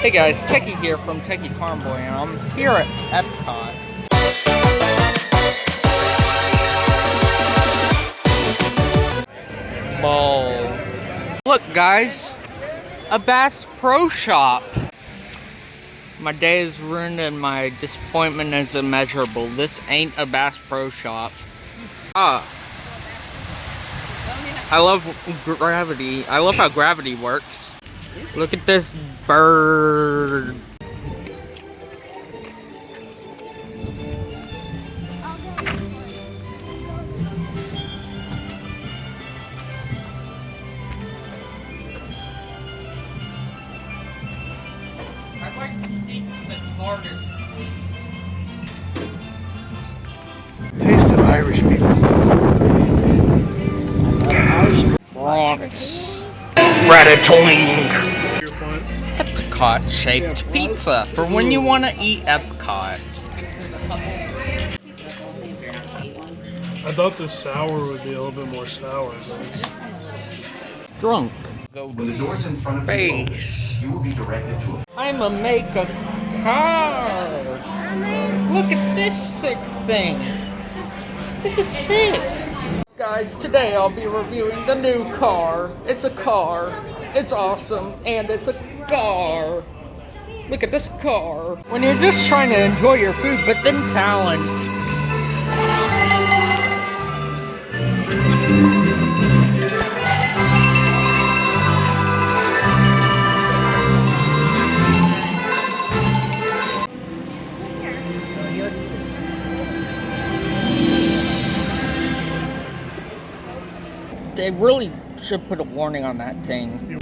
Hey guys, Techie here from Techie Farm Boy, and I'm here at Epcot. Ball. Look guys, a Bass Pro Shop. My day is ruined and my disappointment is immeasurable. This ain't a Bass Pro Shop. Ah. I love gravity. I love how gravity works. Look at this bird. I'd like to speak to the artist, please. Taste of Irish people. Bronx. Ratatouille. Your. Epcot shaped pizza for when you want to eat Epcot. I thought the sour would be a little bit more sour, but it's Drunk. Go When the doors in front of you open, you will be directed to a I'm a make a car. Look at this sick thing. This is sick. Guys, today I'll be reviewing the new car. It's a car. It's awesome. And it's a car. Look at this car. When you're just trying to enjoy your food, but then talent. They really should put a warning on that thing.